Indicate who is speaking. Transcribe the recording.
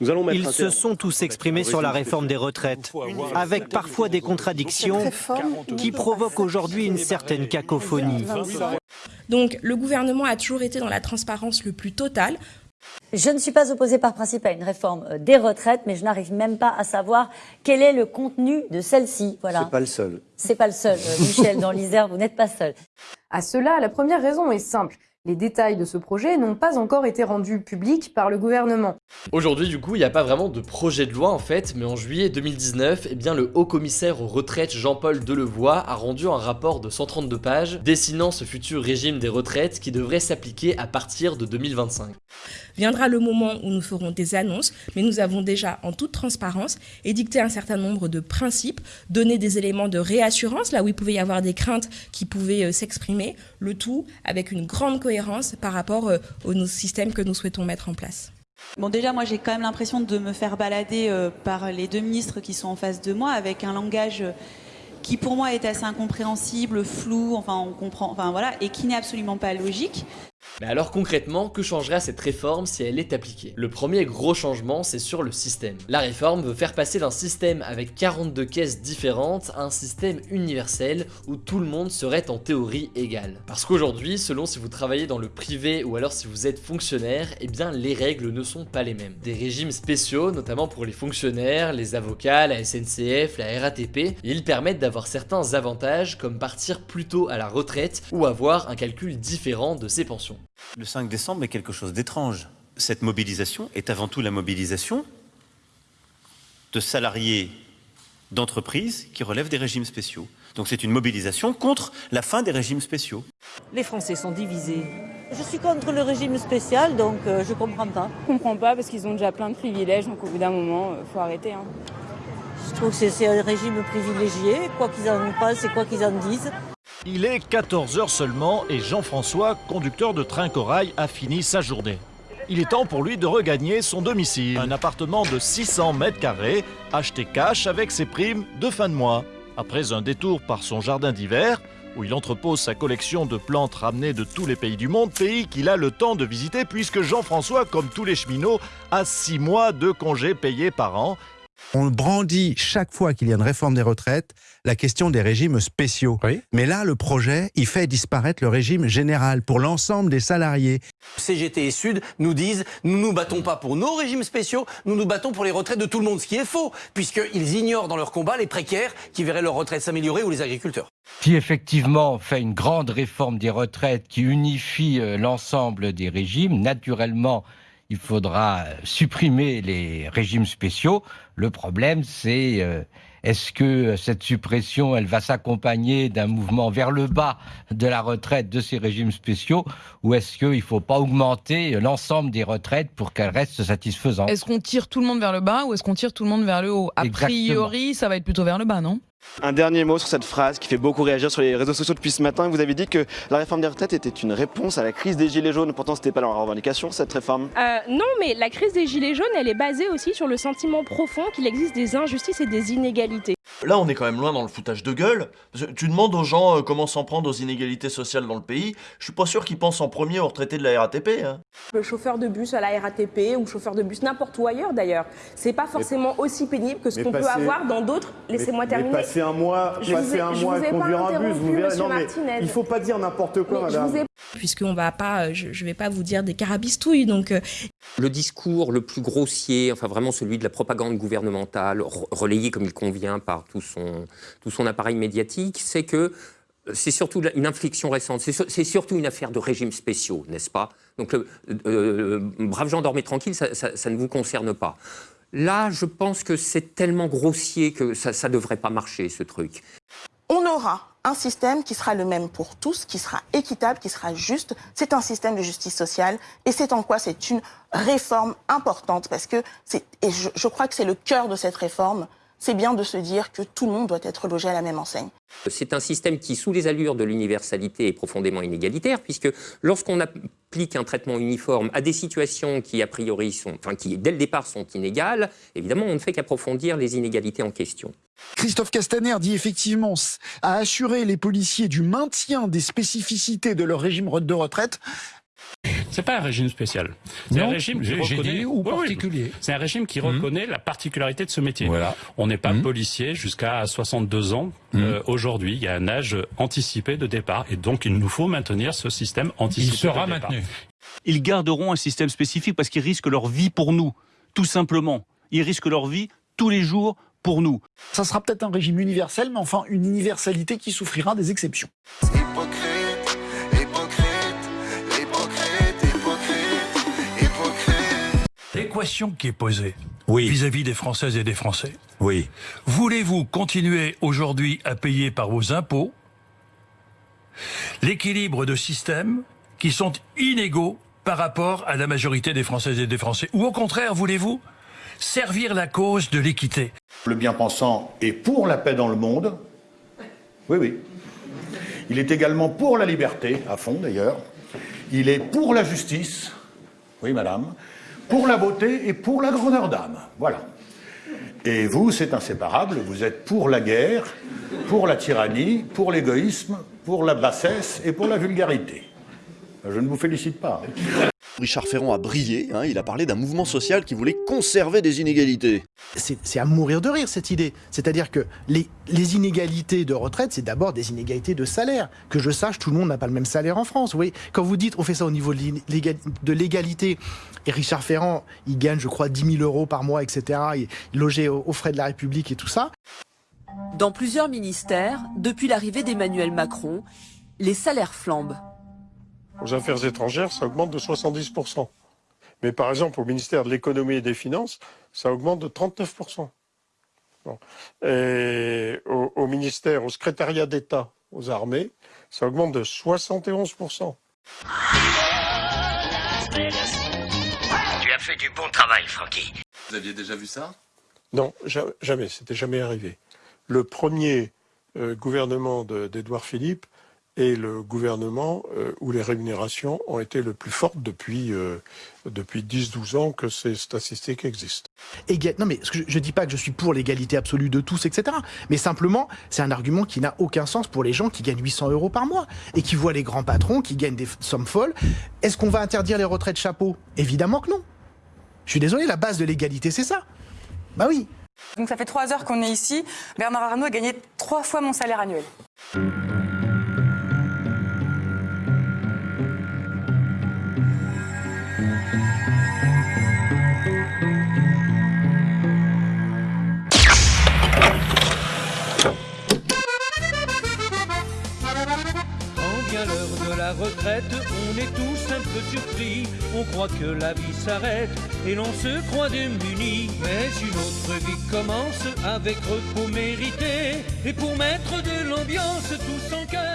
Speaker 1: Ils se sont tous exprimés sur la réforme des retraites, avec parfois des contradictions qui provoquent aujourd'hui une certaine cacophonie.
Speaker 2: Donc le gouvernement a toujours été dans la transparence le plus totale.
Speaker 3: Je ne suis pas opposée par principe à une réforme euh, des retraites, mais je n'arrive même pas à savoir quel est le contenu de celle-ci. Voilà.
Speaker 4: C'est pas le seul.
Speaker 3: C'est pas le seul, euh, Michel, dans l'Isère, vous n'êtes pas seul.
Speaker 5: À cela, la première raison est simple. Les détails de ce projet n'ont pas encore été rendus publics par le gouvernement.
Speaker 6: Aujourd'hui, du coup, il n'y a pas vraiment de projet de loi en fait, mais en juillet 2019, eh bien, le haut commissaire aux retraites Jean-Paul Delevoye a rendu un rapport de 132 pages dessinant ce futur régime des retraites qui devrait s'appliquer à partir de 2025.
Speaker 2: Viendra le moment où nous ferons des annonces, mais nous avons déjà, en toute transparence, édicté un certain nombre de principes, donné des éléments de réassurance, là où il pouvait y avoir des craintes qui pouvaient euh, s'exprimer, le tout avec une grande cohérence par rapport euh, au système que nous souhaitons mettre en place.
Speaker 7: Bon déjà moi j'ai quand même l'impression de me faire balader euh, par les deux ministres qui sont en face de moi avec un langage qui pour moi est assez incompréhensible, flou, enfin on comprend, enfin voilà, et qui n'est absolument pas logique.
Speaker 6: Mais alors concrètement, que changera cette réforme si elle est appliquée? Le premier gros changement, c'est sur le système. La réforme veut faire passer d'un système avec 42 caisses différentes à un système universel où tout le monde serait en théorie égal. Parce qu'aujourd'hui, selon si vous travaillez dans le privé ou alors si vous êtes fonctionnaire, eh bien les règles ne sont pas les mêmes. Des régimes spéciaux, notamment pour les fonctionnaires, les avocats, la SNCF, la RATP, ils permettent d'avoir certains avantages comme partir plus tôt à la retraite ou avoir un calcul différent de ses pensions.
Speaker 4: Le 5 décembre est quelque chose d'étrange. Cette mobilisation est avant tout la mobilisation de salariés d'entreprises qui relèvent des régimes spéciaux. Donc c'est une mobilisation contre la fin des régimes spéciaux.
Speaker 8: Les Français sont divisés. Je suis contre le régime spécial, donc euh, je comprends pas.
Speaker 9: Je comprends pas parce qu'ils ont déjà plein de privilèges, donc au bout d'un moment, il euh, faut arrêter. Hein.
Speaker 8: Je trouve que c'est un régime privilégié, quoi qu'ils en pensent et quoi qu'ils en disent.
Speaker 10: Il est 14h seulement et Jean-François, conducteur de train corail, a fini sa journée. Il est temps pour lui de regagner son domicile, un appartement de 600 mètres carrés, acheté cash avec ses primes de fin de mois. Après un détour par son jardin d'hiver, où il entrepose sa collection de plantes ramenées de tous les pays du monde, pays qu'il a le temps de visiter puisque Jean-François, comme tous les cheminots, a 6 mois de congés payés par an
Speaker 11: on brandit chaque fois qu'il y a une réforme des retraites la question des régimes spéciaux. Mais là, le projet, il fait disparaître le régime général pour l'ensemble des salariés.
Speaker 12: CGT et Sud nous disent nous nous battons pas pour nos régimes spéciaux, nous nous battons pour les retraites de tout le monde, ce qui est faux, puisqu'ils ignorent dans leur combat les précaires qui verraient leur retraite s'améliorer ou les agriculteurs.
Speaker 13: Si effectivement on fait une grande réforme des retraites qui unifie euh, l'ensemble des régimes, naturellement il faudra supprimer les régimes spéciaux. Le problème, c'est euh, est-ce que cette suppression, elle va s'accompagner d'un mouvement vers le bas de la retraite de ces régimes spéciaux ou est-ce qu'il ne faut pas augmenter l'ensemble des retraites pour qu'elles restent satisfaisantes?
Speaker 14: Est-ce qu'on tire tout le monde vers le bas ou est-ce qu'on tire tout le monde vers le haut? A priori, ça va être plutôt vers le bas, non?
Speaker 15: Un dernier mot sur cette phrase qui fait beaucoup réagir sur les réseaux sociaux depuis ce matin. Vous avez dit que la réforme des retraites était une réponse à la crise des Gilets jaunes. Pourtant, ce n'était pas leur revendication, cette réforme.
Speaker 2: Euh, non, mais la crise des Gilets jaunes, elle est basée aussi sur le sentiment profond qu'il existe des injustices et des inégalités.
Speaker 16: Là, on est quand même loin dans le foutage de gueule. Tu demandes aux gens euh, comment s'en prendre aux inégalités sociales dans le pays. Je suis pas sûr qu'ils pensent en premier aux retraités de la RATP. Hein.
Speaker 2: Le chauffeur de bus à la RATP ou chauffeur de bus n'importe où ailleurs d'ailleurs, c'est pas forcément aussi pénible que ce qu'on peut avoir dans d'autres. Laissez-moi terminer.
Speaker 17: passer un mois, passer un mois à conduire un bus, vous verrez. Non, mais il faut pas dire n'importe quoi, madame.
Speaker 2: Puisqu'on va pas, je, je vais pas vous dire des carabistouilles, donc. Euh,
Speaker 18: le discours le plus grossier, enfin vraiment celui de la propagande gouvernementale, relayé comme il convient par tout son, tout son appareil médiatique, c'est que c'est surtout une infliction récente, c'est surtout une affaire de régimes spéciaux, n'est-ce pas? Donc, le, euh, brave gens, dormez tranquille, ça, ne vous concerne pas. Là, je pense que c'est tellement grossier que ça ne devrait pas marcher, ce truc.
Speaker 19: On aura un système qui sera le même pour tous, qui sera équitable, qui sera juste. C'est un système de justice sociale et c'est en quoi c'est une réforme importante parce que et je, je crois que c'est le cœur de cette réforme, c'est bien de se dire que tout le monde doit être logé à la même enseigne.
Speaker 18: C'est un système qui, sous les allures de l'universalité, est profondément inégalitaire, puisque lorsqu'on applique un traitement uniforme à des situations qui, a priori, sont, enfin, qui, dès le départ, sont inégales, évidemment, on ne fait qu'approfondir les inégalités en question.
Speaker 20: Christophe Castaner dit effectivement à assurer les policiers du maintien des spécificités de leur régime de retraite.
Speaker 21: C'est pas un régime spécial. C'est un régime qui reconnaît
Speaker 22: ou particulier.
Speaker 21: c'est un régime qui reconnaît la particularité de ce métier.
Speaker 22: Voilà.
Speaker 21: On n'est pas
Speaker 22: Mmh.
Speaker 21: policier jusqu'à 62 ans. Euh, Aujourd'hui, il y a un âge anticipé de départ et donc il nous faut maintenir ce système anticipé.
Speaker 22: Il sera
Speaker 21: de départ.
Speaker 22: maintenu.
Speaker 23: Ils garderont un système spécifique parce qu'ils risquent leur vie pour nous, tout simplement. Ils risquent leur vie tous les jours pour nous.
Speaker 20: Ça sera peut-être un régime universel, mais enfin une universalité qui souffrira des exceptions.
Speaker 22: L'équation qui est posée vis-à-vis des Françaises et des Français.
Speaker 23: Oui.
Speaker 22: Voulez-vous continuer aujourd'hui à payer par vos impôts l'équilibre de systèmes qui sont inégaux par rapport à la majorité des Françaises et des Français? Ou au contraire, voulez-vous servir la cause de l'équité?
Speaker 24: Le bien-pensant est pour la paix dans le monde. Oui, oui. Il est également pour la liberté, à fond d'ailleurs. Il est pour la justice. Oui, madame. Pour la beauté et pour la grandeur d'âme. Voilà. Et vous, c'est inséparable. Vous êtes pour la guerre, pour la tyrannie, pour l'égoïsme, pour la bassesse et pour la vulgarité. Je ne vous félicite pas.
Speaker 15: Richard Ferrand a brillé, hein, il a parlé d'un mouvement social qui voulait conserver des inégalités.
Speaker 25: C'est à mourir de rire cette idée. C'est-à-dire que les, les inégalités de retraite, c'est d'abord des inégalités de salaire. Que je sache, tout le monde n'a pas le même salaire en France. Vous voyez, quand vous dites on fait ça au niveau de l'égalité, et Richard Ferrand, il gagne, je crois, 10 000 euros par mois, etc., il est logé aux, aux frais de la République et tout ça.
Speaker 26: Dans plusieurs ministères, depuis l'arrivée d'Emmanuel Macron, les salaires flambent.
Speaker 27: Aux affaires étrangères, ça augmente de 70%. Mais par exemple, au ministère de l'économie et des finances, ça augmente de 39%. Bon. Et au, au ministère, au secrétariat d'État, aux armées, ça augmente de 71%.
Speaker 28: Tu as fait du bon travail, Francky.
Speaker 27: Vous aviez déjà vu ça? Non, ja- jamais. C'était jamais arrivé. Le premier euh, gouvernement de- d'Édouard Philippe est le gouvernement euh, où les rémunérations ont été le plus fortes depuis, euh, depuis 10-12 ans que ces statistiques existent.
Speaker 25: Égal- Non, mais ce que je, je dis pas que je suis pour l'égalité absolue de tous, etc. Mais simplement, c'est un argument qui n'a aucun sens pour les gens qui gagnent 800 euros par mois et qui voient les grands patrons qui gagnent des sommes folles. Est-ce qu'on va interdire les retraites chapeau? Évidemment que non. Je suis désolé, la base de l'égalité, c'est ça. Bah oui.
Speaker 29: Donc ça fait trois heures qu'on est ici. Bernard Arnault a gagné trois fois mon salaire annuel.
Speaker 30: On est tous un peu surpris. On croit que la vie s'arrête et l'on se croit démuni. Mais une autre vie commence avec repos mérité. Et pour mettre de l'ambiance tous en cœur.